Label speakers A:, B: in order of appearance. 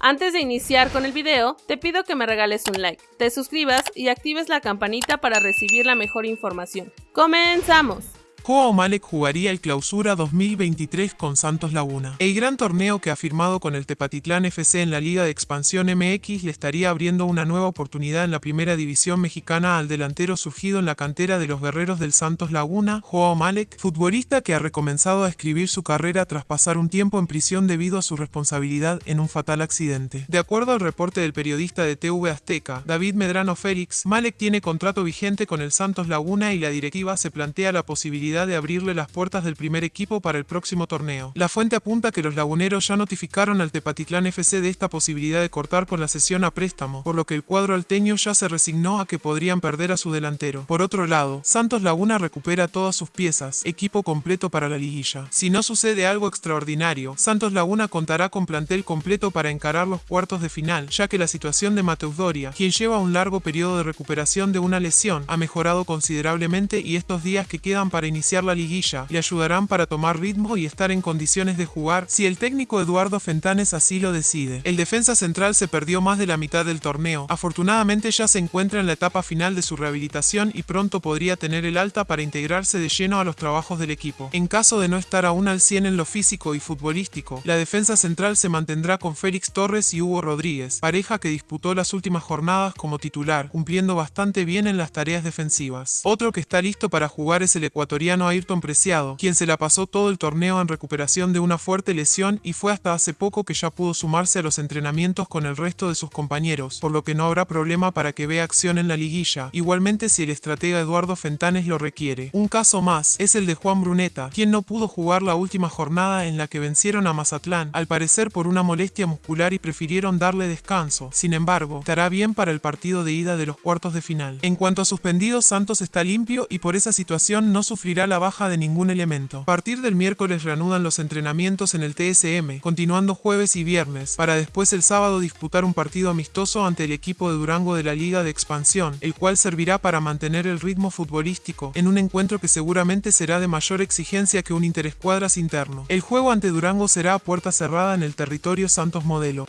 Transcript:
A: Antes de iniciar con el video, te pido que me regales un like, te suscribas y actives la campanita para recibir la mejor información. ¡Comenzamos!
B: Joao Malek jugaría el Clausura 2023 con Santos Laguna. El gran torneo que ha firmado con el Tepatitlán FC en la Liga de Expansión MX le estaría abriendo una nueva oportunidad en la primera división mexicana al delantero surgido en la cantera de los guerreros del Santos Laguna, Joao Malek, futbolista que ha recomenzado a escribir su carrera tras pasar un tiempo en prisión debido a su responsabilidad en un fatal accidente. De acuerdo al reporte del periodista de TV Azteca, David Medrano Félix, Malek tiene contrato vigente con el Santos Laguna y la directiva se plantea la posibilidad de abrirle las puertas del primer equipo para el próximo torneo. La fuente apunta que los laguneros ya notificaron al Tepatitlán FC de esta posibilidad de cortar con la sesión a préstamo, por lo que el cuadro alteño ya se resignó a que podrían perder a su delantero. Por otro lado, Santos Laguna recupera todas sus piezas, equipo completo para la liguilla. Si no sucede algo extraordinario, Santos Laguna contará con plantel completo para encarar los cuartos de final, ya que la situación de Mateus Doria, quien lleva un largo periodo de recuperación de una lesión, ha mejorado considerablemente y estos días que quedan para iniciar la liguilla, le ayudarán para tomar ritmo y estar en condiciones de jugar si el técnico Eduardo Fentanes así lo decide. El defensa central se perdió más de la mitad del torneo, afortunadamente ya se encuentra en la etapa final de su rehabilitación y pronto podría tener el alta para integrarse de lleno a los trabajos del equipo. En caso de no estar aún al 100 en lo físico y futbolístico, la defensa central se mantendrá con Félix Torres y Hugo Rodríguez, pareja que disputó las últimas jornadas como titular, cumpliendo bastante bien en las tareas defensivas. Otro que está listo para jugar es el ecuatoriano Ayrton Preciado, quien se la pasó todo el torneo en recuperación de una fuerte lesión y fue hasta hace poco que ya pudo sumarse a los entrenamientos con el resto de sus compañeros, por lo que no habrá problema para que vea acción en la liguilla, igualmente si el estratega Eduardo Fentanes lo requiere. Un caso más es el de Juan Bruneta, quien no pudo jugar la última jornada en la que vencieron a Mazatlán, al parecer por una molestia muscular y prefirieron darle descanso. Sin embargo, estará bien para el partido de ida de los cuartos de final. En cuanto a suspendidos, Santos está limpio y por esa situación no la baja de ningún elemento. A partir del miércoles reanudan los entrenamientos en el TSM, continuando jueves y viernes, para después el sábado disputar un partido amistoso ante el equipo de Durango de la Liga de Expansión, el cual servirá para mantener el ritmo futbolístico, en un encuentro que seguramente será de mayor exigencia que un interescuadras interno. El juego ante Durango será a puerta cerrada en el territorio Santos Modelo.